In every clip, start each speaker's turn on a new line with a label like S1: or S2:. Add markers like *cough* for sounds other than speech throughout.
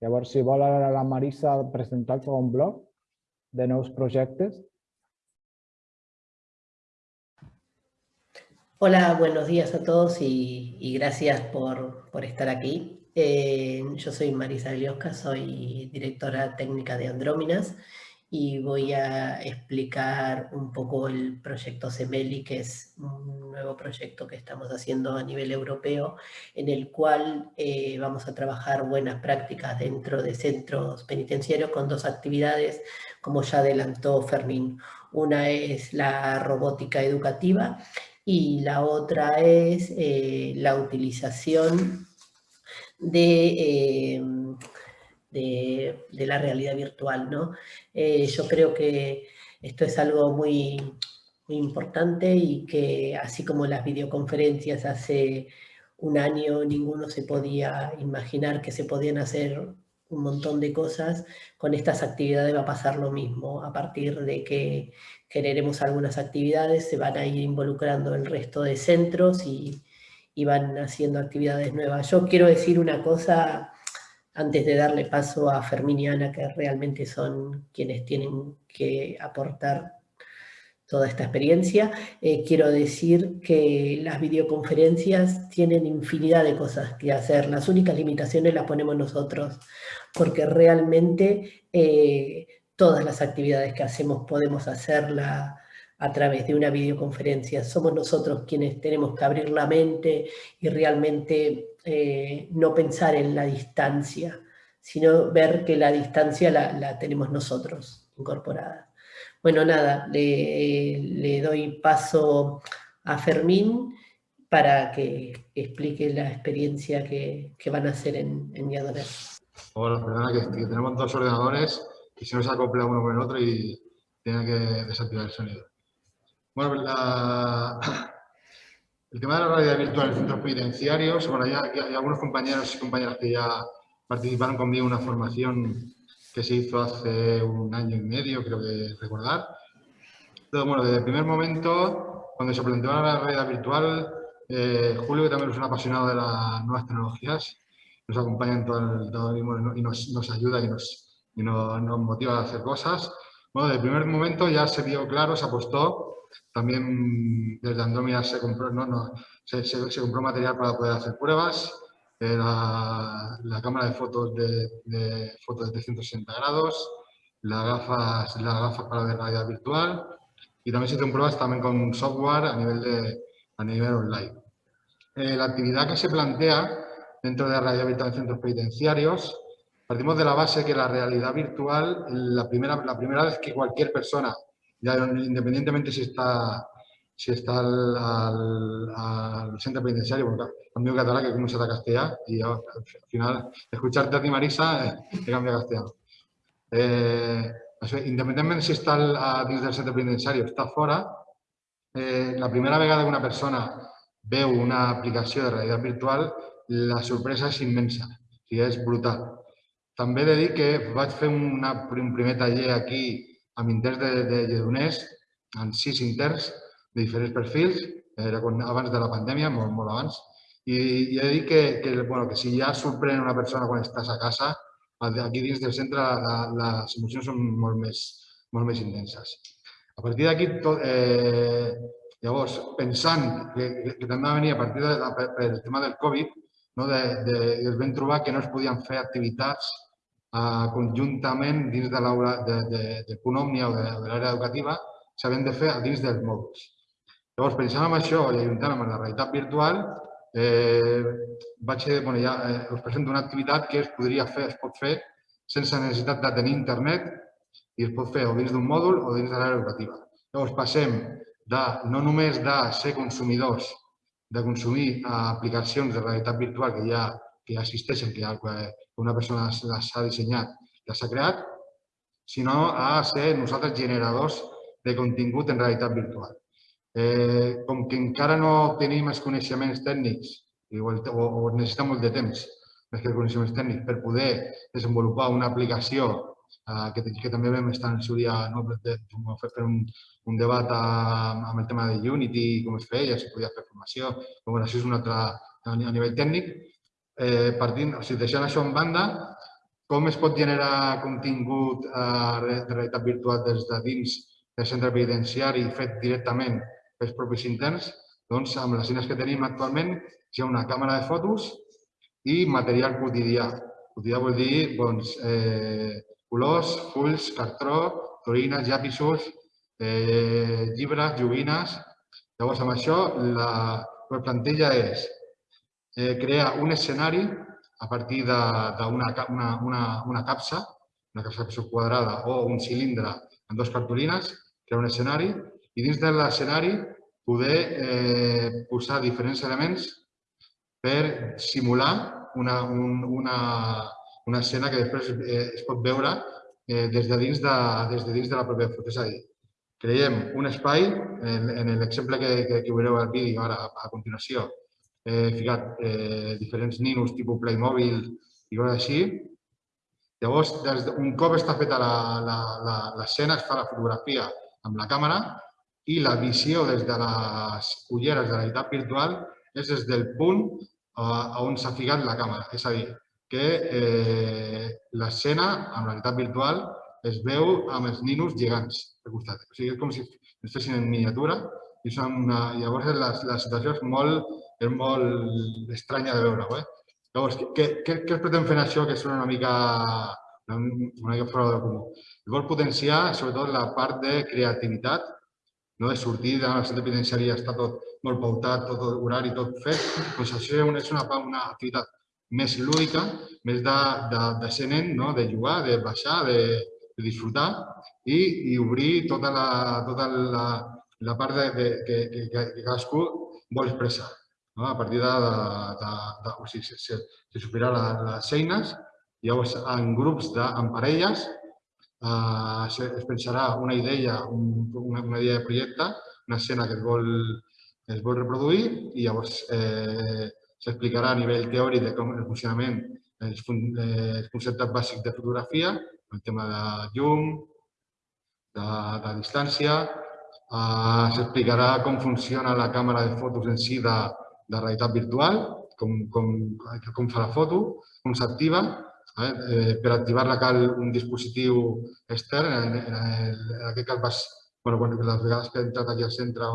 S1: Llavors, si vol ara la Marisa presentar com un blog de nous projectes.
S2: Hola, buenos días a todos y, gracias por, por, estar aquí. Eh, yo soy Marisa Gliosca, soy directora técnica de Andróminas y voy a explicar un poco el proyecto CEMELI, que es un nuevo proyecto que estamos haciendo a nivel europeo, en el cual eh, vamos a trabajar buenas prácticas dentro de centros penitenciarios con dos actividades, como ya adelantó Fermín. Una es la robótica educativa y la otra es eh, la utilización de... Eh, de, la realidad virtual. ¿no? Eh, yo creo que esto es algo muy, muy importante y que así como las videoconferencias hace un año ninguno se podía imaginar que se podían hacer un montón de cosas, con estas actividades va a pasar lo mismo. A partir de que generemos algunas actividades, se van a ir involucrando el resto de centros y, y van haciendo actividades nuevas. Yo quiero decir una cosa antes de darle paso a Fermín y Ana, que realmente son quienes tienen que aportar toda esta experiencia, eh, quiero decir que las videoconferencias tienen infinidad de cosas que hacer. Las únicas limitaciones las ponemos nosotros, porque realmente eh, todas las actividades que hacemos podemos hacerla a través de una videoconferencia. Somos nosotros quienes tenemos que abrir la mente y realmente eh, no pensar en la distancia, sino ver que la distancia la, tenemos nosotros incorporada. Bueno, nada, le, doy paso a Fermín para que explique la experiencia que, van a hacer en, en
S3: Hola, perdona que, tenemos dos ordenadores y se nos acopla uno con el otro y tiene que desactivar el sonido. Bueno, la, el tema de la realidad virtual en centros penitenciarios, bueno, ya, hay algunos compañeros y compañeras que ya participaron conmigo en una formación que se hizo hace un año y medio, creo que recordar. Entonces, bueno, desde el primer momento, cuando se planteó la realidad virtual, eh, Julio, que también es un apasionado de las nuevas tecnologías, nos acompaña en todo el, todo y nos, ayuda y, nos, y nos, nos, motiva a hacer cosas. Bueno, desde el primer momento ya se vio claro, se apostó también desde Andrómeda se compró, no, no, se, compró material para poder hacer pruebas, la, la, cámara de fotos de, fotos de 360 grados, las gafas, las gafas para realidad virtual. Y también se hicieron pruebas también con software a nivel, de, a nivel online. Eh, la actividad que se plantea dentro de la realidad virtual en centros penitenciarios, partimos de la base que la realidad virtual, la primera, la primera vez que cualquier persona ya independientemente si está si está al, al, centro penitenciario, porque cambio catalán que se da castellano y al final escucharte a ti Marisa eh, te cambia a castellano. Eh, independientemente si está al, dins del centre o està eh, la primera vegada que una persona veu una aplicació de realitat virtual, la sorpresa és immensa, o sigui, és brutal. També he de dir que vaig fer una, un primer taller aquí amb interns de, de Lledoners, amb sis interns de diferents perfils, era quan, abans de la pandèmia, molt, molt abans, i, i he dir que, que, bueno, que si ja sorprèn una persona quan estàs a casa, aquí dins del centre la, les emocions són molt més, molt més intenses. A partir d'aquí, eh, llavors, pensant que, que, també va venir a partir de, de, tema del Covid, no, de, de, es vam trobar que no es podien fer activitats eh, conjuntament dins de òmnia o de, de l'àrea educativa s'havien de fer dins dels mòduls. Llavors, pensant en això i ajuntant amb la realitat virtual, eh, vaig, bueno, ja eh, us presento una activitat que es podria fer, es pot fer sense necessitat de tenir internet i es pot fer o dins d'un mòdul o dins de l'àrea educativa. Llavors passem de no només de ser consumidors, de consumir aplicacions de realitat virtual que ja, que ja existeixen, que ja una persona les ha dissenyat les ha creat, sinó a ser nosaltres generadors de contingut en realitat virtual. Eh, com que encara no tenim els coneixements tècnics o, o, o necessitem molt de temps més que coneixements tècnics per poder desenvolupar una aplicació eh, que, que també vam estar en el seu dia no, fer un, un debat a, amb el tema de Unity, com es feia, si podia fer formació, però això és un altre a nivell tècnic, eh, partint, o sigui, deixant això en banda, com es pot generar contingut eh, de realitat virtual des de dins del centre penitenciari fet directament pels propis interns, doncs amb les eines que tenim actualment hi ha una càmera de fotos i material quotidià. Quotidià vol dir doncs, eh, colors, fulls, cartró, torines, llapisos, eh, llibres, joguines. Llavors, amb això, la, la plantilla és eh, crear un escenari a partir d'una una, una, una capsa, una capsa quadrada o un cilindre amb dos cartolines, crear un escenari i dins de l'escenari poder eh, posar diferents elements per simular una, un, una, una escena que després eh, es pot veure eh, des, de dins de, des de dins de la pròpia foto. És a dir, creiem un espai, en, en l'exemple que, que, que veureu al vídeo ara a continuació, he ficat eh, diferents ninos tipus Playmobil i coses així. Llavors, des de, un cop està feta l'escena, es fa la fotografia amb la càmera i la visió des de les ulleres de la realitat virtual és des del punt a on s'ha ficat la càmera. És a dir, que eh, l'escena amb la realitat virtual es veu amb els ninos gegants al costat. O sigui, és com si es fessin en miniatura i són una... llavors la, la situació és molt, és molt estranya de veure-ho. Eh? Llavors, què, què, què es pretén fer això que és una mica, una mica fora de comú? Vol potenciar sobretot la part de creativitat, no de sortir de la centre penitenciari està tot molt pautat, tot horari, tot fet. Doncs això és una, una activitat més lúdica, més de, de, de ser nen, no? de jugar, de baixar, de, de disfrutar i, i obrir tota la, tota la, la part de, de, que, que, que cadascú vol expressar. No? A partir de, de, de, o sigui, se, se superar les eines, llavors en grups, de, en parelles, eh, es pensarà una idea, un, una, una idea de projecte, una escena que es vol, es vol reproduir i llavors eh, s'explicarà a nivell teòric de com el funcionament, els, els conceptes bàsics de fotografia, el tema de llum, de, de distància, eh, s'explicarà com funciona la càmera de fotos en si de, de realitat virtual, com, com, com fa la foto, com s'activa. Eh? per activar-la cal un dispositiu extern, en, en, en aquest cas vas, bueno, quan, les vegades que he entrat aquí al centre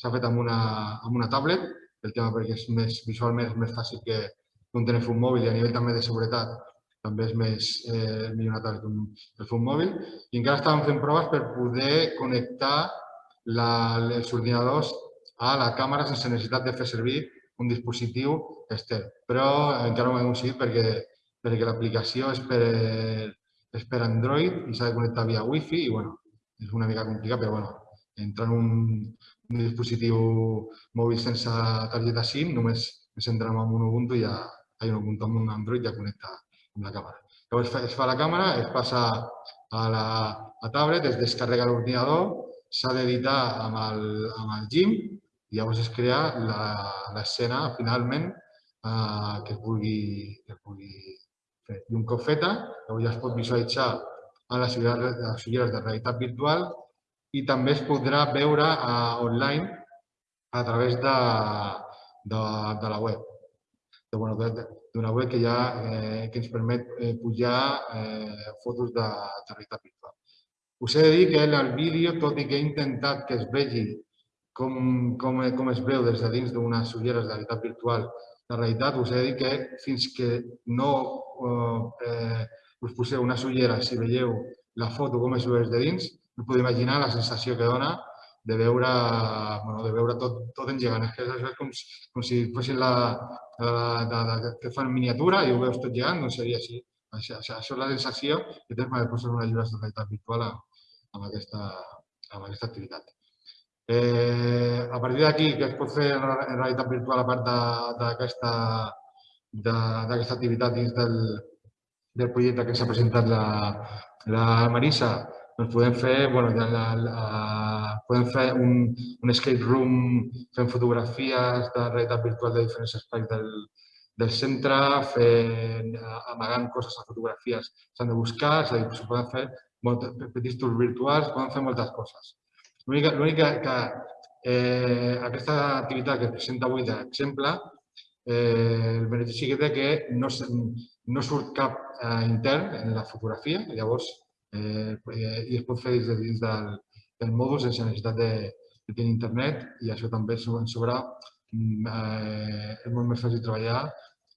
S3: s'ha fet amb una, amb una tablet, el tema perquè és més, visualment és més fàcil que un telèfon mòbil i a nivell també de seguretat també és més eh, millor que un telèfon mòbil. I encara estàvem fent proves per poder connectar la, els ordinadors a la càmera sense necessitat de fer servir un dispositiu extern. Però encara no ho hem aconseguit perquè, perquè l'aplicació és, per, és per Android i s'ha de connectar via Wi-Fi i bueno, és una mica complicat, però bueno, entrar en un, un dispositiu mòbil sense targeta SIM, només ens entrem en un Ubuntu i ja, hay un Ubuntu amb un Android ja connecta amb la càmera. Llavors es fa la càmera, es passa a la a tablet, es descarrega l'ordinador, s'ha d'editar amb, el, amb el GIMP i llavors es crea l'escena finalment eh, que, es vulgui, que es vulgui fer. I un cop feta, llavors ja es pot visualitzar a les ulleres de realitat virtual i també es podrà veure uh, online a través de, de, de la web. D'una bueno, web que, ja, eh, que ens permet eh, pujar eh, fotos de, de realitat virtual. Us he de dir que el vídeo, tot i que he intentat que es vegi com, com, com es veu des de dins d'unes ulleres de realitat virtual, la realitat, us he de dir que fins que no eh, us poseu unes ulleres i veieu la foto com es veu des de dins, no podeu imaginar la sensació que dona de veure, bueno, de veure tot, tot engegant. És, que és com, com si fossin la, la, la, la, que fan miniatura i ho veus tot llegant, doncs seria així. Això, això, això és la sensació que tens quan et poses una llibre de realitat virtual amb, aquesta, amb aquesta activitat. Eh, a partir d'aquí, què es pot fer en realitat virtual a part d'aquesta activitat dins del, del projecte que s'ha presentat la, la Marisa? doncs podem fer, bueno, la, la, la, podem fer un, un escape room fent fotografies de realitat virtual de diferents espais del, del centre, fent, amagant coses a fotografies s'han de buscar, és a dir, poden fer molt, petits tours virtuals, poden fer moltes coses. L'únic que, que eh, aquesta activitat que es presenta avui d'exemple eh, el benefici que té que no, no surt cap eh, intern en la fotografia, llavors eh, i es pot fer des de dins del, del mòdul sense necessitat de, de tenir internet i això també so- sobre mm, eh, és molt més fàcil treballar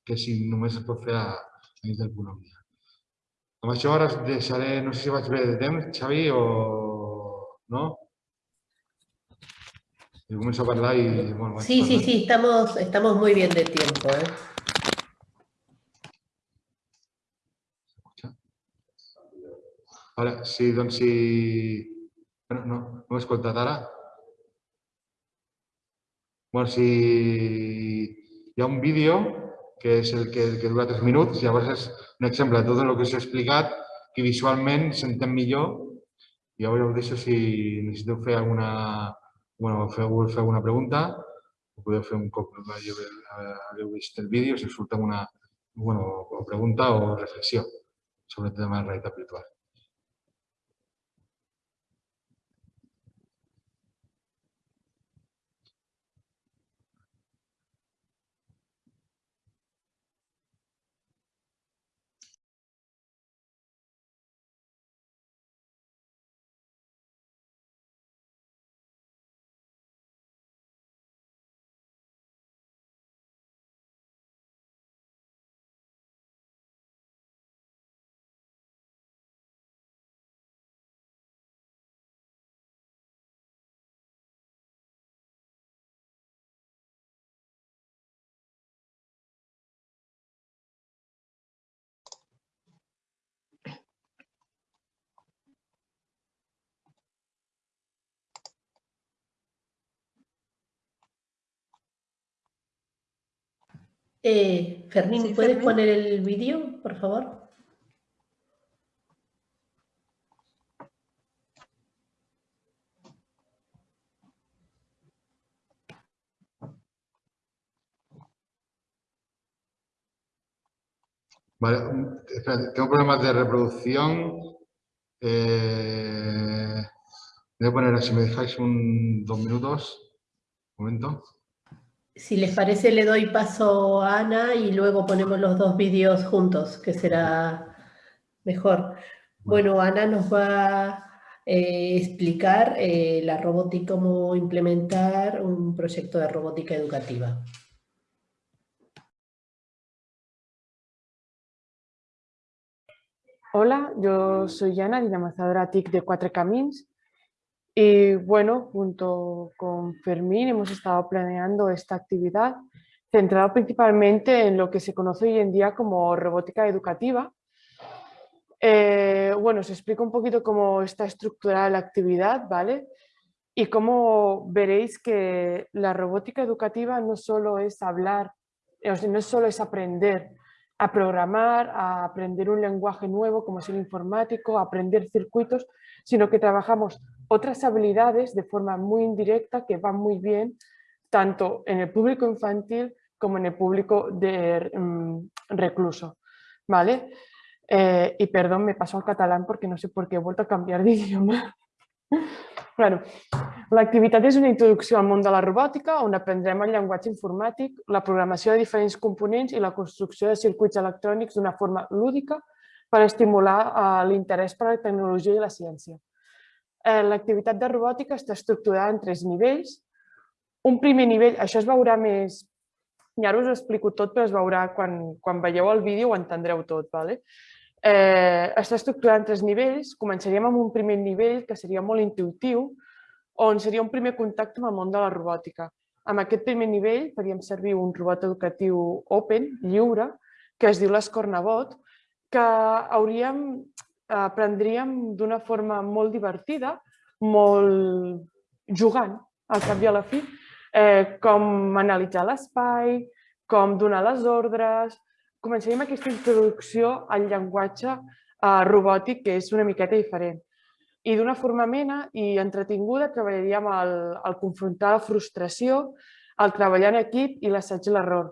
S3: que si només es pot fer a, a dins del punt òmnia. Amb això ara deixaré, no sé si vaig bé de temps, Xavi, o no? I començo a parlar i... Bueno,
S2: Sí, sí, sí, estamos, estamos muy bien de tiempo. ¿eh?
S3: Ara, sí, doncs si... Bueno, no, no m'he escoltat ara. Bueno, si hi ha un vídeo que és el que, que dura 3 minuts, llavors és un exemple de tot el que us he explicat que visualment s'entén millor. Llavors us deixo si necessiteu fer alguna, bueno, feu, fer alguna pregunta, ho podeu un cop hagueu vist el vídeo, si us surt alguna bueno, pregunta o reflexió sobre el tema de la realitat virtual.
S2: Eh, Fermín,
S4: Sí,
S2: ¿puedes
S4: Fermín.
S2: poner el vídeo, por favor?
S3: Vale, espera, tengo problemas de reproducción. Eh, voy a poner, si me dejáis un dos minutos, un momento.
S2: Si les parece, le doy paso a Ana y luego ponemos los dos vídeos juntos, que será mejor. Bueno, Ana nos va a explicar eh, la robótica, cómo implementar un proyecto de robótica educativa.
S4: Hola, yo soy Ana, dinamizadora TIC de Cuatro Camins. Y bueno, junto con Fermín hemos estado planeando esta actividad centrada principalmente en lo que se conoce hoy en día como robótica educativa. Eh, bueno, os explico un poquito cómo está estructurada la actividad, ¿vale? Y cómo veréis que la robótica educativa no solo es hablar, eh, no solo es aprender a programar, a aprender un lenguaje nuevo como es el informático, a aprender circuitos, sino que trabajamos otras habilidades de forma muy indirecta que van muy bien tanto en el público infantil como en el público de mm, recluso. ¿vale? Eh, y perdón, me paso al catalán porque no sé por qué he vuelto a cambiar de *laughs* idioma. bueno, l'activitat és una introducció al món de la robòtica on aprendrem el llenguatge informàtic, la programació de diferents components i la construcció de circuits electrònics d'una forma lúdica per estimular eh, l'interès per la tecnologia i la ciència. Eh, L'activitat de robòtica està estructurada en tres nivells. Un primer nivell, això es veurà més, i ara us ho explico tot, però es veurà quan, quan veieu el vídeo ho entendreu tot. Vale? Eh, està estructurat en tres nivells. Començaríem amb un primer nivell que seria molt intuitiu, on seria un primer contacte amb el món de la robòtica. Amb aquest primer nivell faríem servir un robot educatiu open, lliure, que es diu l'Escornabot, que hauríem, aprendríem d'una forma molt divertida, molt jugant, al cap i a la fi, eh, com analitzar l'espai, com donar les ordres... Començaríem aquesta introducció al llenguatge eh, robòtic, que és una miqueta diferent. I d'una forma amena i entretinguda treballaríem el, el confrontar la frustració, el treballar en equip i l'assaig i l'error.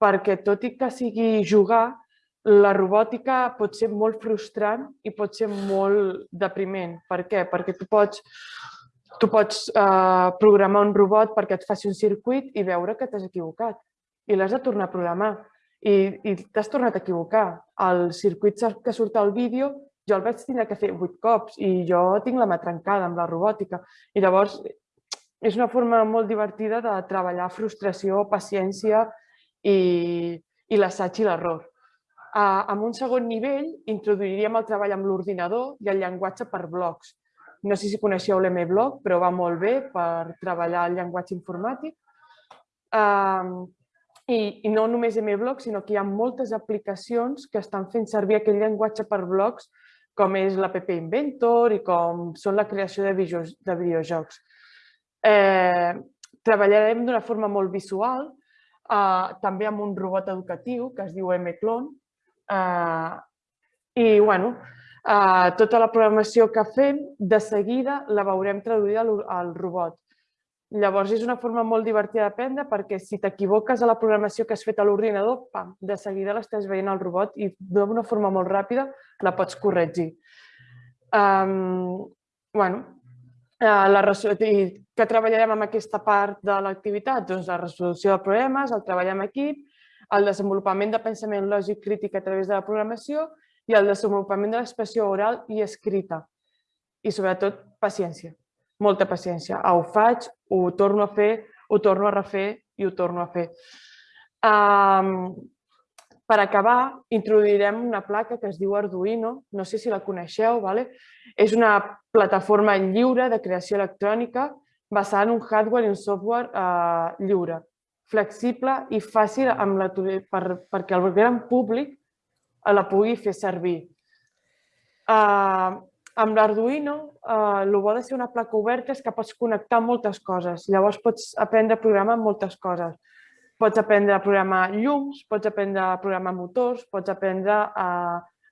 S4: Perquè tot i que sigui jugar, la robòtica pot ser molt frustrant i pot ser molt depriment. Per què? Perquè tu pots, tu pots eh, programar un robot perquè et faci un circuit i veure que t'has equivocat. i l'has de tornar a programar i, i t'has tornat a equivocar. El circuit que surt al vídeo jo el vaig tenir que fer vuit cops i jo tinc la mà trencada amb la robòtica. I llavors és una forma molt divertida de treballar frustració, paciència i, i l'assaig i l'error. En un segon nivell introduiríem el treball amb l'ordinador i el llenguatge per blocs. No sé si coneixeu l'MBlock, però va molt bé per treballar el llenguatge informàtic. I, no només MBlock, sinó que hi ha moltes aplicacions que estan fent servir aquell llenguatge per blocs com és l'App Inventor i com són la creació de videojocs. Eh, treballarem d'una forma molt visual, eh, també amb un robot educatiu que es diu MClone. Eh, I bueno, eh, tota la programació que fem, de seguida la veurem traduïda al, al robot. Llavors és una forma molt divertida d'aprendre perquè si t'equivoques a la programació que has fet a l'ordinador, de seguida l'estàs veient al robot i d'una forma molt ràpida la pots corregir. Um, bueno, uh, la i que treballarem amb aquesta part de l'activitat? Doncs la resolució de problemes, el treball en equip, el desenvolupament de pensament lògic crític a través de la programació i el desenvolupament de l'expressió oral i escrita. I sobretot paciència, molta paciència. Ah, ho faig, ho torno a fer, ho torno a refer i ho torno a fer. Um, per acabar, introduirem una placa que es diu Arduino, no sé si la coneixeu, vale? és una plataforma lliure de creació electrònica basada en un hardware i un software eh, lliure, flexible i fàcil amb la, per, perquè el gran públic la pugui fer servir. Eh, amb l'Arduino, eh, el bo de ser una placa oberta és que pots connectar moltes coses, llavors pots aprendre a programar moltes coses Pots aprendre a programar llums, pots aprendre a programar motors, pots aprendre a,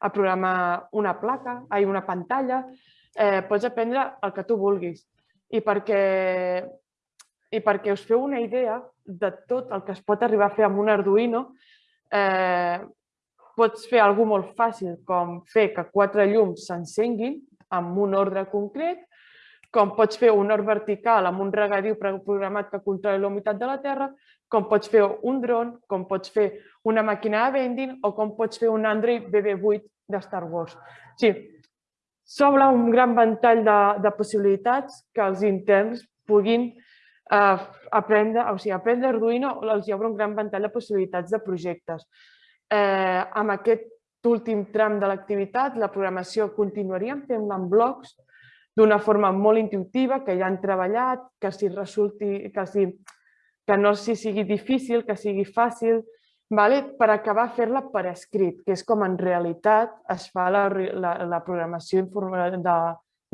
S4: a programar una placa, ai, una pantalla, eh, pots aprendre el que tu vulguis. I perquè, I perquè us feu una idea de tot el que es pot arribar a fer amb un Arduino, eh, pots fer alguna molt fàcil, com fer que quatre llums s'encenguin amb un ordre concret, com pots fer un hort vertical amb un regadiu programat que controli la humitat de la terra, com pots fer un dron, com pots fer una màquina de vending o com pots fer un Android BB-8 de Star Wars. Sí, s'obre un gran ventall de, de possibilitats que els interns puguin eh, aprendre, o sigui, aprendre Arduino els obre un gran ventall de possibilitats de projectes. Eh, amb aquest últim tram de l'activitat, la programació continuaríem fent en blocs d'una forma molt intuïtiva, que ja han treballat, que si resulti, que si que no si sigui difícil, que sigui fàcil, vale? per acabar fer-la per escrit, que és com en realitat es fa la, la, la programació de,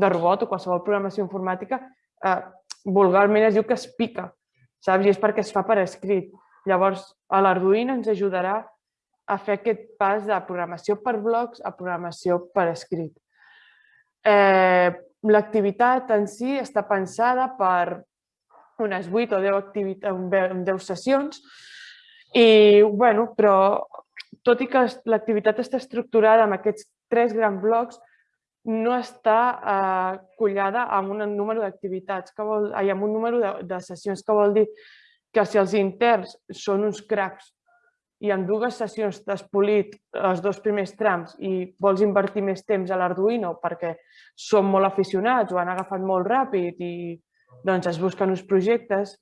S4: de robot o qualsevol programació informàtica, eh, vulgarment es diu que es pica, saps? I és perquè es fa per escrit. Llavors, l'Arduino ens ajudarà a fer aquest pas de programació per blocs a programació per escrit. Eh, L'activitat en si està pensada per unes 8 o 10, activitats, 10 sessions. I, bueno, però tot i que l'activitat està estructurada en aquests tres grans blocs, no està eh, collada amb un número d'activitats, amb un número de, de sessions, que vol dir? Que si els interns són uns cracs i en dues sessions t'has polit els dos primers trams i vols invertir més temps a l'Arduino perquè són molt aficionats o han agafat molt ràpid i doncs es busquen uns projectes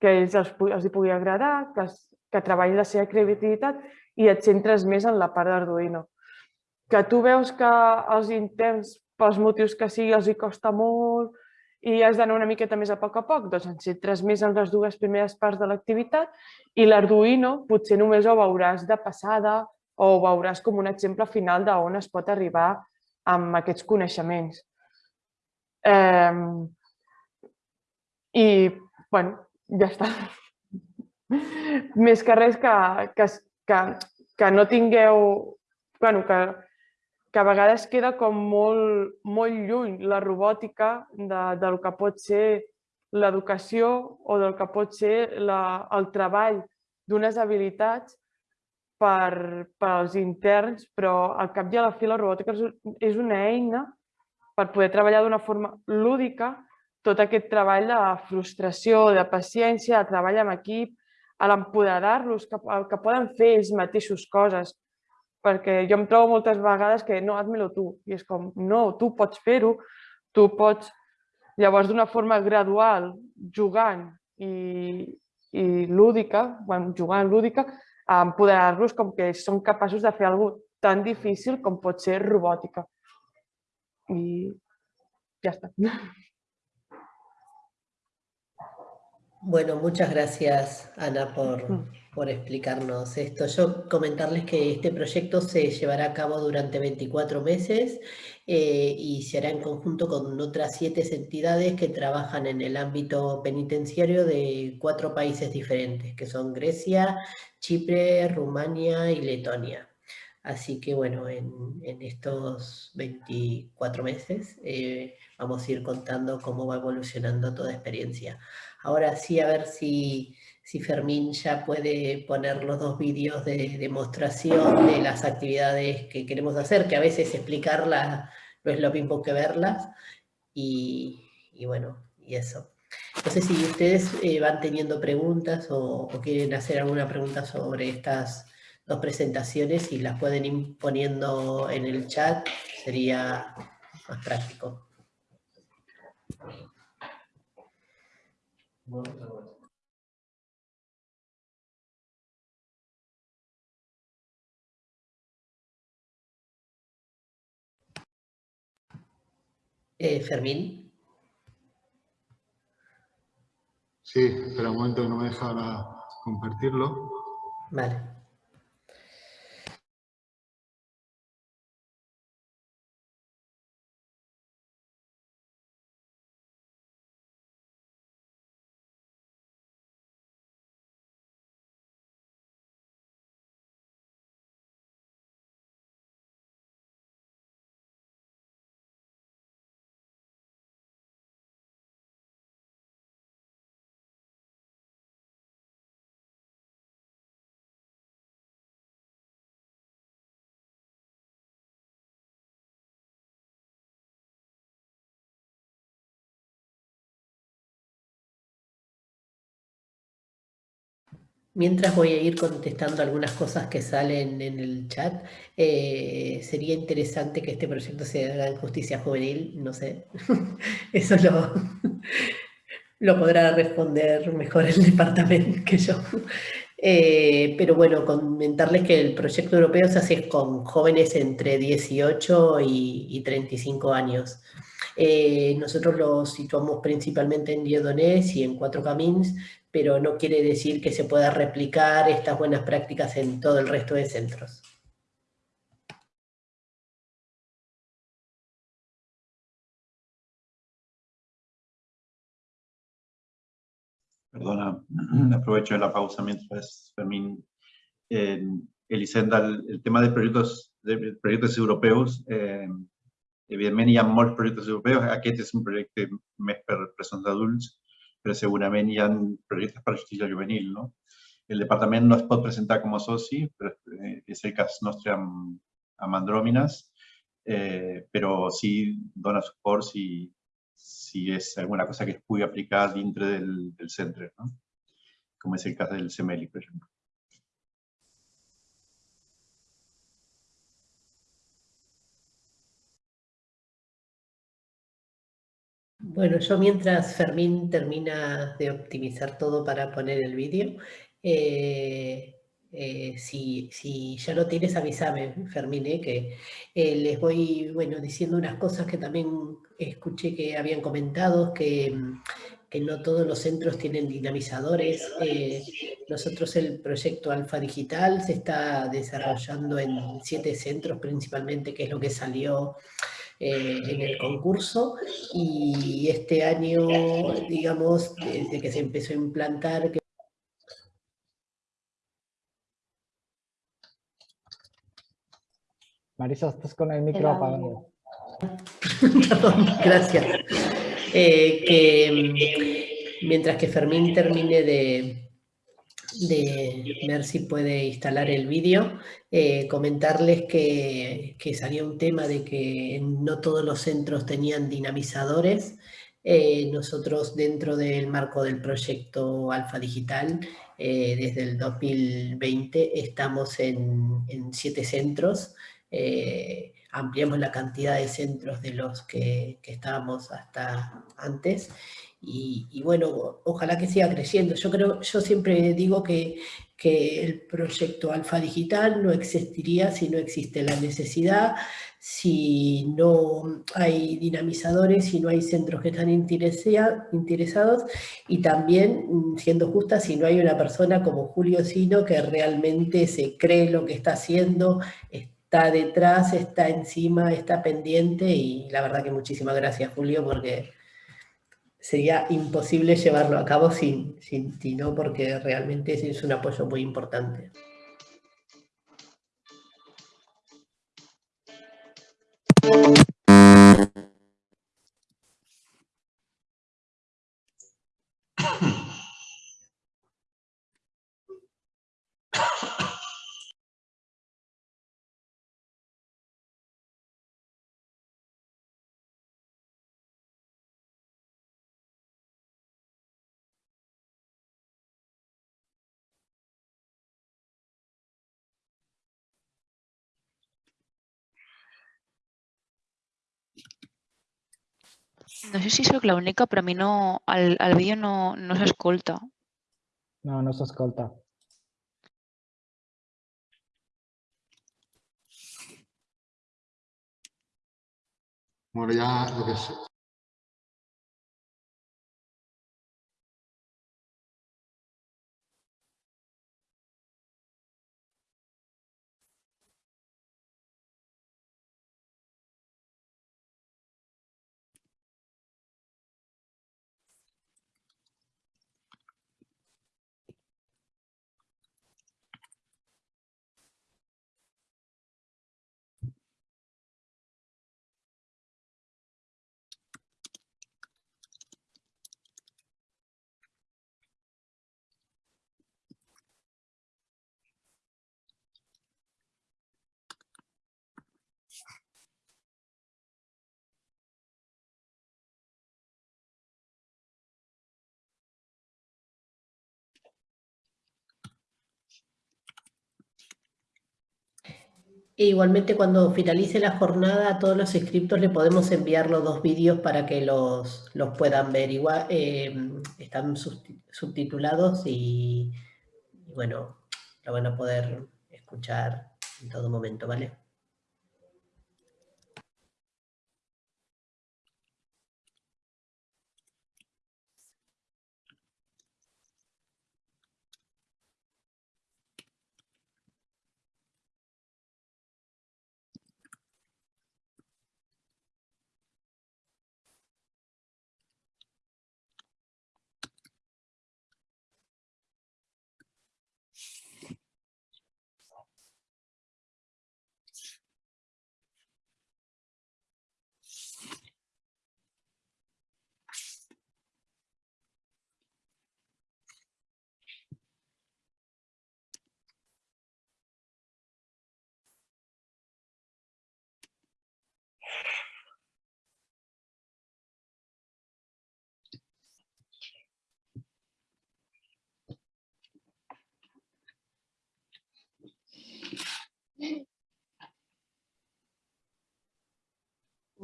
S4: que ells els, els hi pugui agradar, que, que treballin la seva creativitat i et centres més en la part d'Arduino. Que tu veus que els interns, pels motius que sigui, els hi costa molt i has d'anar una miqueta més a poc a poc, doncs centres més en les dues primeres parts de l'activitat i l'Arduino potser només ho veuràs de passada o ho veuràs com un exemple final d'on es pot arribar amb aquests coneixements. Eh, i, bueno, ja està. *laughs* Més que res que, que, que, que no tingueu... Bueno, que, que a vegades queda com molt, molt lluny la robòtica de, del que pot ser l'educació o del que pot ser la, el treball d'unes habilitats per, per als interns, però al cap i a la fi la robòtica és una eina per poder treballar d'una forma lúdica tot aquest treball de frustració, de paciència, de treball amb equip, a l'empoderar-los, que, que poden fer ells mateixos coses. Perquè jo em trobo moltes vegades que no, haz-me-lo tu. I és com, no, tu pots fer-ho, tu pots... Llavors, d'una forma gradual, jugant i, i lúdica, bueno, jugant lúdica, empoderar-los com que són capaços de fer alguna tan difícil com pot ser robòtica. I ya está.
S2: Bueno, muchas gracias Ana por,
S4: Mm.
S2: Por explicarnos esto. Yo comentarles que este proyecto se llevará a cabo durante 24 meses eh, y se hará en conjunto con otras siete entidades que trabajan en el ámbito penitenciario de cuatro países diferentes, que son Grecia, Chipre, Rumania y Letonia. Así que bueno, en, en estos 24 meses eh, vamos a ir contando cómo va evolucionando toda experiencia. Ahora sí, a ver si, si Fermín ya puede poner los dos vídeos de demostración de las actividades que queremos hacer, que a veces explicarlas no es lo mismo que verlas. Y, bueno, y eso. No sé si ustedes eh, van teniendo preguntas o, quieren hacer alguna pregunta sobre estas dos presentaciones y las pueden ir poniendo en el chat, sería más práctico. Eh, Fermín.
S3: Sí, espera un momento que no me deja ahora compartirlo.
S2: Vale. Mientras voy a ir contestando algunas cosas que salen en el chat, eh, sería interesante que este proyecto se haga en justicia juvenil, no sé, *laughs* eso lo, lo podrá responder mejor el departamento que yo. Eh, pero bueno, comentarles que el proyecto europeo se hace con jóvenes entre 18 y, y 35 años. Eh, nosotros lo situamos principalmente en Diodonés y en Cuatro Camins, pero no quiere decir que se pueda replicar estas buenas prácticas en todo el resto de centros.
S5: Perdona, *clears throat* aprovecho la pausa mientras Fermín. Eh, Elisenda, el, el, tema de proyectos, de proyectos europeus, eh, evidentment hi ha molts projectes europeus, aquest és un projecte més per persones adults, però segurament hi ha projectes per justícia juvenil. No? El departament no es pot presentar com a soci, però és el cas nostre amb, amb Andròmines, eh, sí dona suport si, si és alguna cosa que es pugui aplicar dintre del, del centre, no? com és el cas del CEMELI, per exemple.
S2: Bueno, yo mientras Fermín termina de optimizar todo para poner el vídeo, eh, eh, si, ya lo tienes, avísame, Fermín, eh, que les voy bueno, diciendo unas cosas que también escuché que habían comentado, que, que no todos los centros tienen dinamizadores. Nosotros el proyecto Alfa Digital se está desarrollando en siete centros principalmente, que es lo que salió eh, en el concurso y este año, digamos, desde que se empezó a implantar... Que...
S1: Marisa, estás con el micro apagado.
S2: Perdón, *laughs* gracias. Eh, que mientras que Fermín termine de, de ver si puede instalar el vídeo, eh, comentarles que, que, salió un tema de que no todos los centros tenían dinamizadores. Eh, nosotros dentro del marco del proyecto Alfa Digital, eh, desde el 2020 estamos en, en siete centros, ampliamos la cantidad de centros de los que, que estábamos hasta antes, y, bueno, ojalá que siga creciendo. Yo creo, yo siempre digo que, que el proyecto Alfa Digital no existiría si no existe la necesidad, si no hay dinamizadores, si no hay centros que están interesados, y también, mm, siendo justa, si no hay una persona como Julio Sino que realmente se cree lo que está haciendo, está detrás, está encima, está pendiente, y la verdad que muchísimas gracias Julio, porque sería imposible llevarlo a cabo sin, sin ti, ¿no? porque realmente es un apoyo muy importante.
S6: No sé si sóc l'única, però a mi no, el, el vídeo no, no s'escolta.
S1: No, no s'escolta.
S3: Bueno, ya lo que
S2: E igualmente cuando finalice la jornada a todos los inscriptos le podemos enviar los dos vídeos para que los, los puedan ver. Igual eh, están subtitulados y, y, bueno, lo van a poder escuchar en todo momento, ¿vale?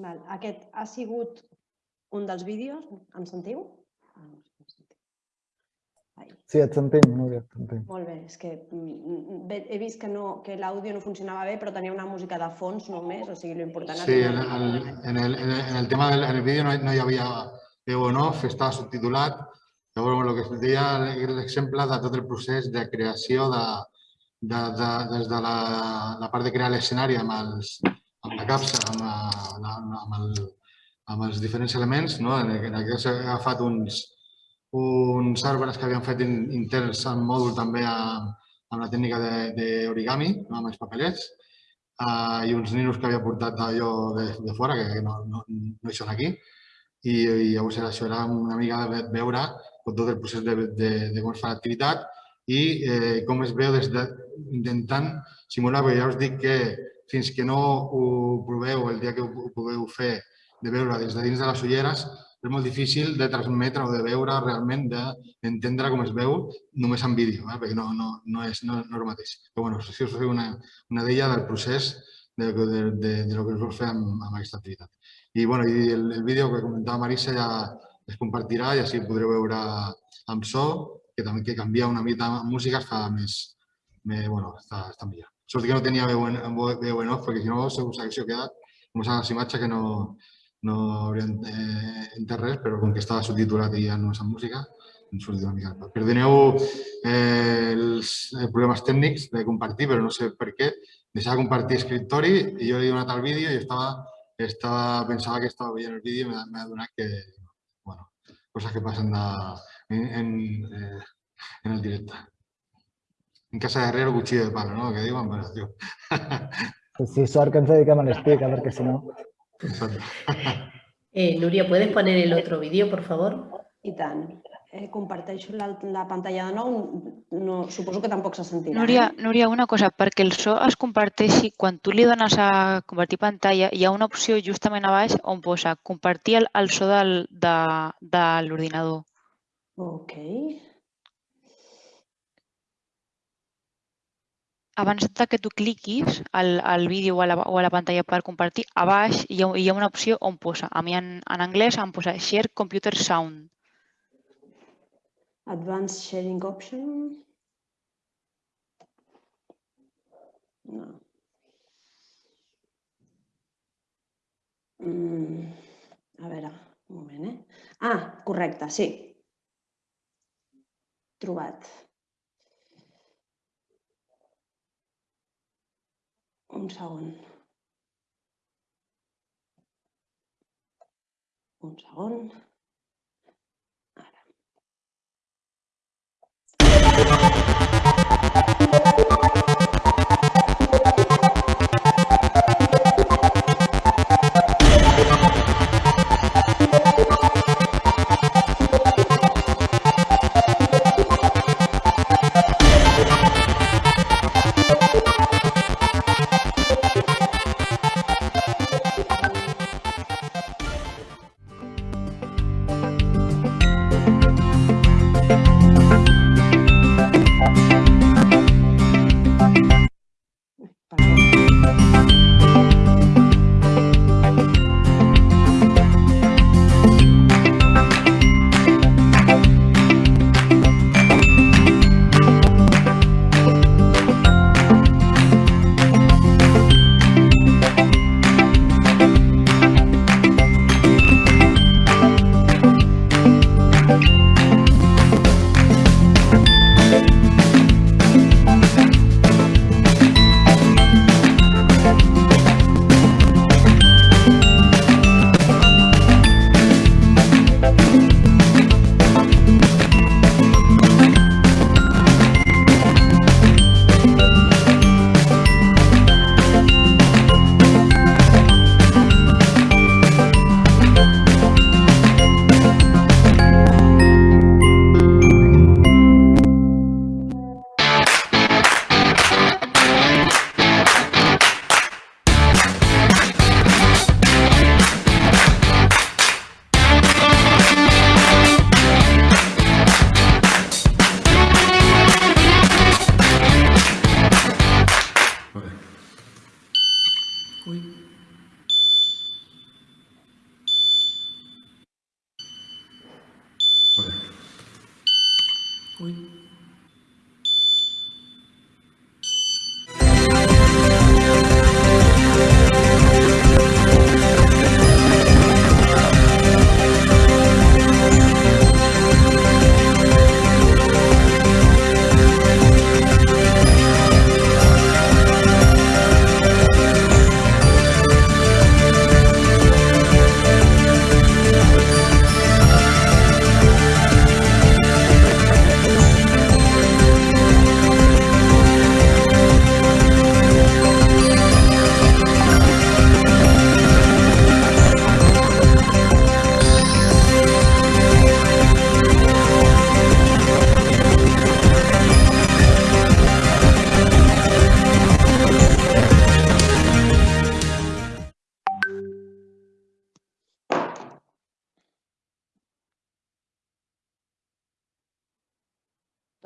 S7: Val. Aquest ha sigut un dels vídeos, em sentiu?
S1: Ai. Sí, et sentim, Núria, et sentim.
S7: Molt bé, és que he vist que, no, que l'àudio no funcionava bé, però tenia una música de fons només, o sigui, l'important...
S3: Sí, en el, en, el, en el tema del en el vídeo no, no hi havia veu en off, estava subtitulat. Llavors, el que es deia l'exemple de tot el procés de creació de, de, de, des de la, la part de crear l'escenari amb, els, amb la capsa, amb, la, amb, el, amb els diferents elements. No? En aquest s'ha agafat uns, uns arbres que havien fet interns en mòdul també amb, amb la tècnica d'origami, no? amb els papelets, uh, i uns ninos que havia portat allò de, de fora, que no, no, no hi són aquí, i, i llavors era, això era una mica de veure tot el procés de, de, de com es fa l'activitat i eh, com es veu des de, intentant simular, perquè ja us dic que fins que no ho proveu el dia que ho pugueu fer de veure des de dins de les ulleres, és molt difícil de transmetre o de veure realment, d'entendre com es veu només en vídeo, eh? perquè no, no, no, és, no, no és el mateix. Però bueno, si us feu una, una d'ella del procés de, de, de, de lo que us vol fer amb, amb aquesta activitat. I, bueno, i el, el vídeo que comentava Marisa ja es compartirà i així podreu veure amb so, que també que canvia una mica música es fa més, més bueno, està, està millor. Sort que no tenia veu en, veu en off, perquè si no segur s'hagués quedat com les imatges que no, no haurien eh, entès res, però com que estava subtitulat i ja no és en música, em surt una mica. Eh, tècnics de compartir, però no sé per què. Deixava compartir escriptori i jo he donat el vídeo i estava, estava, pensava que estava veient el vídeo i m'ha adonat que, bueno, coses que passen de, en, en, eh, el directe. En casa de herrero, cuchillo de palo, ¿no? Que diuen, bueno, tio.
S1: Sí, sort que ens dediquem a l'estic, perquè si no...
S2: Eh, Núria, ¿puedes poner el otro vídeo, por favor?
S7: I tant. Eh, comparteixo la, la pantalla de nou. No, suposo que tampoc se sentirà.
S6: Núria,
S7: Eh?
S6: Núria, una cosa, perquè el so es comparteixi, quan tu li dones a compartir pantalla, hi ha una opció justament a baix on posa compartir el, el so del, de, de l'ordinador.
S7: Ok.
S6: Abans de que tu cliquis al, al vídeo o a, la, o a la pantalla per compartir, a baix hi ha, hi ha una opció on posa, a mi en, en anglès em posa Share Computer Sound.
S7: Advanced sharing option. No. Mm, a veure, un moment, eh? Ah, correcte, sí. Trobat. umschauen. Umschauen.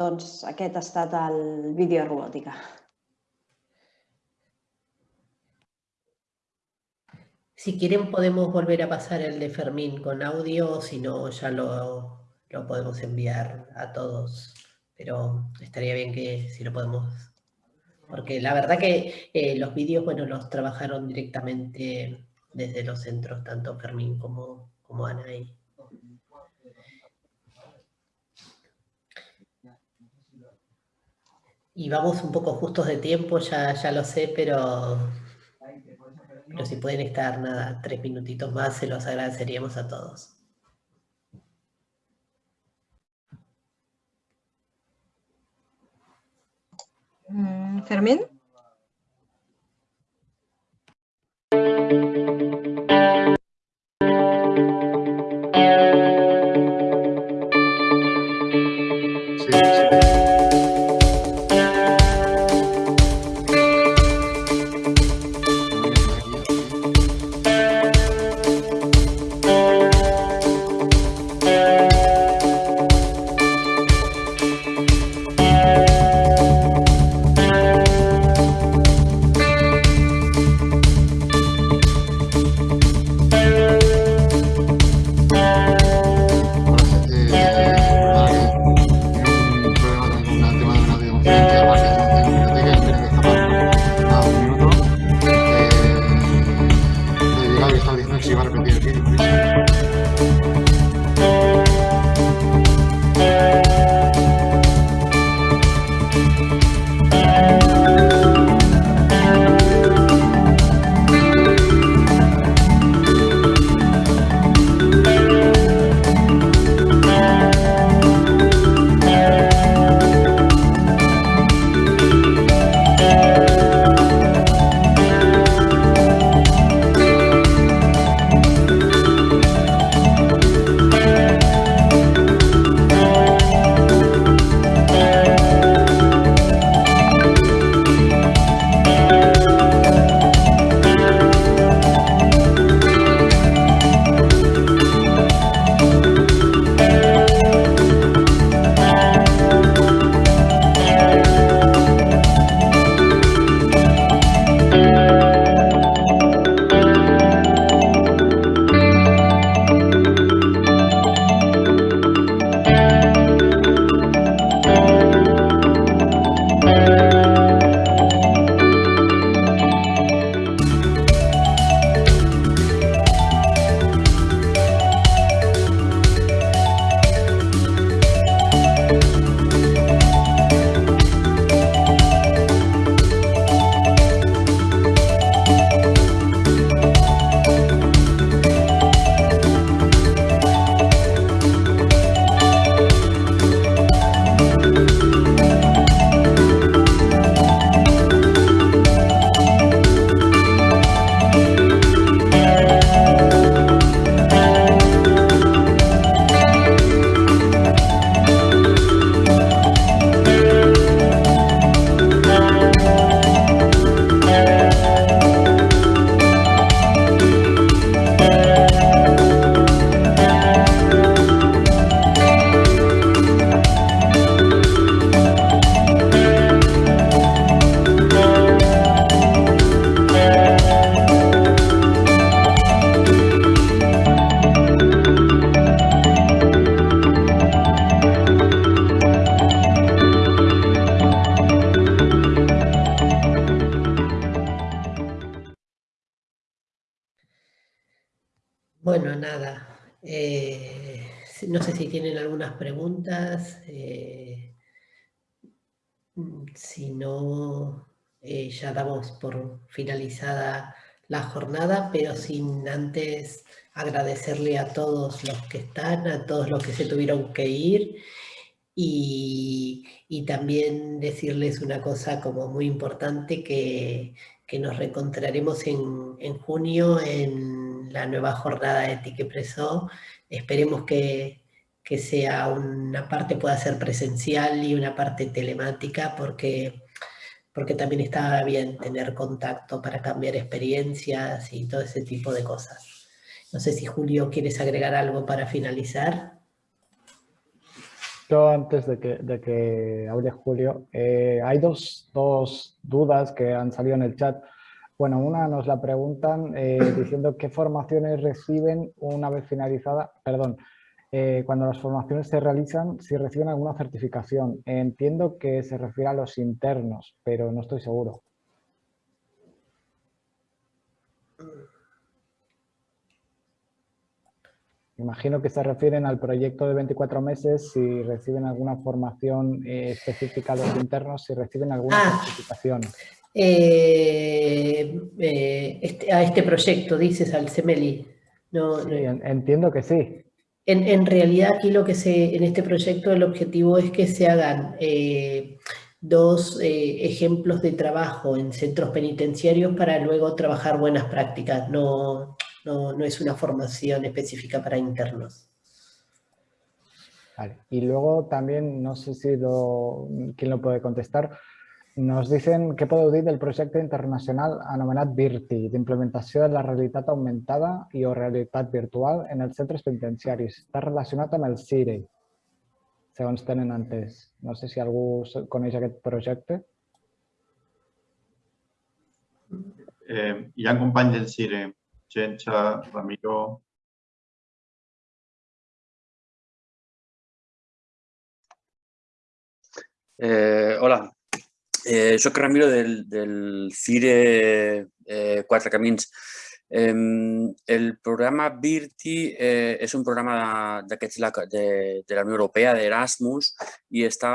S7: Doncs aquest ha estat vídeo de robòtica.
S2: Si quieren podemos volver a pasar el de Fermín con audio, si no ya lo, lo podemos enviar a todos. Pero estaría bien que si lo podemos... Porque la verdad que eh, los vídeos, bueno, los trabajaron directamente desde los centros, tanto Fermín como, como Ana. Y, y vamos un poco justos de tiempo, ya, ya lo sé, pero, pero si pueden estar, nada, tres minutitos más, se los agradeceríamos a todos.
S8: Mm, Fermín.
S3: Si
S2: no, eh, ya damos por finalizada la jornada, pero sin antes agradecerle a todos los que están, a todos los que se tuvieron que ir y, y también decirles una cosa como muy importante que, que nos reencontraremos en, en junio en la nueva jornada de Tiquepreso. Esperemos que, que sea una parte pueda ser presencial y una parte telemática porque, porque también está bien tener contacto para cambiar experiencias y todo ese tipo de cosas. No sé si Julio quieres agregar algo para finalizar.
S1: Yo antes de que, de que hable Julio, eh, hay dos, dos dudas que han salido en el chat. Bueno, una nos la preguntan eh, diciendo qué formaciones reciben una vez finalizada, perdón, eh, cuando las formaciones se realizan, si reciben alguna certificación. Entiendo que se refiere a los internos, pero no estoy seguro. Imagino que se refieren al proyecto de 24 meses, si reciben alguna formación eh, específica a los internos, si reciben alguna
S2: Ah.
S1: certificación.
S2: Eh, eh, este- a este proyecto, dices, al CEMELI. No,
S1: Sí, entiendo que sí.
S2: En, realidad aquí lo que se, en este proyecto el objetivo es que se hagan eh, dos eh, ejemplos de trabajo en centros penitenciarios para luego trabajar buenas prácticas. No, no, no es una formación específica para internos.
S1: Y luego también, no sé si lo, quién lo puede contestar, nos dicen què podeu dir del projecte internacional anomenat VIRTI, d'implementació de la realitat augmentada i o realitat virtual en els centres penitenciaris. Està relacionat amb el CIRE, segons tenen entès. No sé si algú coneix aquest projecte.
S5: Eh, hi ha companys del CIRE, Gencha, Ramiro,
S9: Eh, hola, eh, soc Ramiro del, del CIRE eh, Quatre Camins. Em, el programa VIRTI eh, és un programa d'aquests de, de la Unió Europea, d'Erasmus, i està,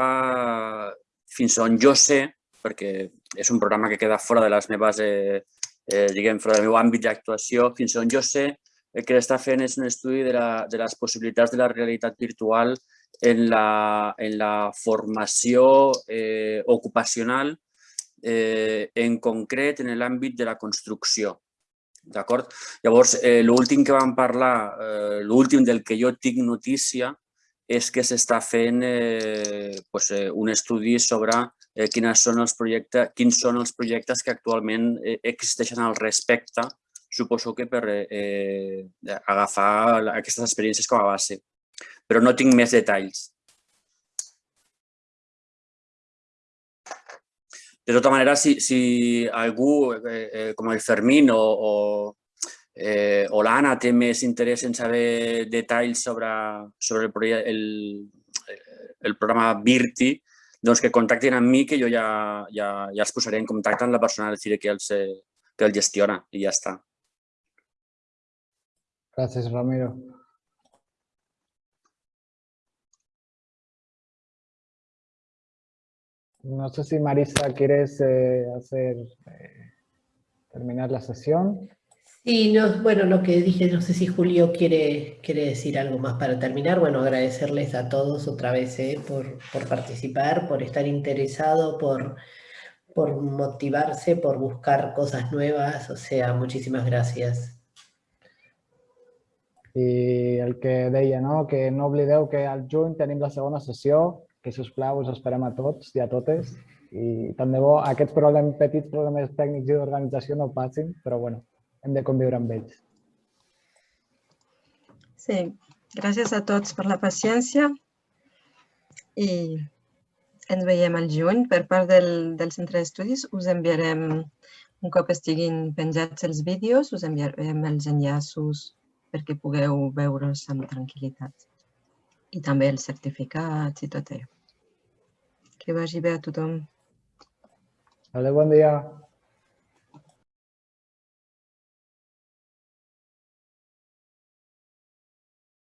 S9: fins on jo sé, perquè és un programa que queda fora de les meves, eh, eh, diguem, fora del meu àmbit d'actuació, fins on jo sé, el que està fent és un estudi de, la, de les possibilitats de la realitat virtual en la, en la formació eh, ocupacional, eh, en concret en l'àmbit de la construcció. D'acord? Llavors, eh, l'últim que vam parlar, eh, l'últim del que jo tinc notícia, és que s'està fent eh, pues, eh, un estudi sobre eh, quines són els projectes, quins són els projectes que actualment eh, existeixen al respecte, suposo que per eh, eh, agafar aquestes experiències com a base però no tinc més detalls. De tota manera, si, si algú, eh, eh, com el Fermín o, o, eh, o l'Anna té més interès en saber detalls sobre, sobre el, el, el programa Virti, doncs que contactin amb mi, que jo ja, ja, ja els posaré en contacte amb la persona que els, eh, que el gestiona i ja està.
S1: Gràcies, Ramiro. No sé si Marisa quieres eh, hacer eh, terminar la sesión.
S2: Sí, no, bueno, lo que dije, no sé si Julio quiere, quiere decir algo más para terminar. Bueno, agradecerles a todos otra vez eh, por, por participar, por estar interesado, por, por motivarse, por buscar cosas nuevas. O sea, muchísimas gracias.
S1: I el que deia, no? que no oblideu que al juny tenim la segona sessió, que si us plau us esperem a tots i a totes. I tant de bo aquests problemes, petits problemes tècnics i d'organització no passin, però bueno, hem de conviure amb ells.
S8: Sí, gràcies a tots per la paciència i ens veiem al juny. Per part del, del centre d'estudis us enviarem, un cop estiguin penjats els vídeos, us enviarem els enllaços perquè pugueu veure'ls amb tranquil·litat. I també els certificats i tot allò. Que vagi bé a tothom.
S1: Adéu, bon dia.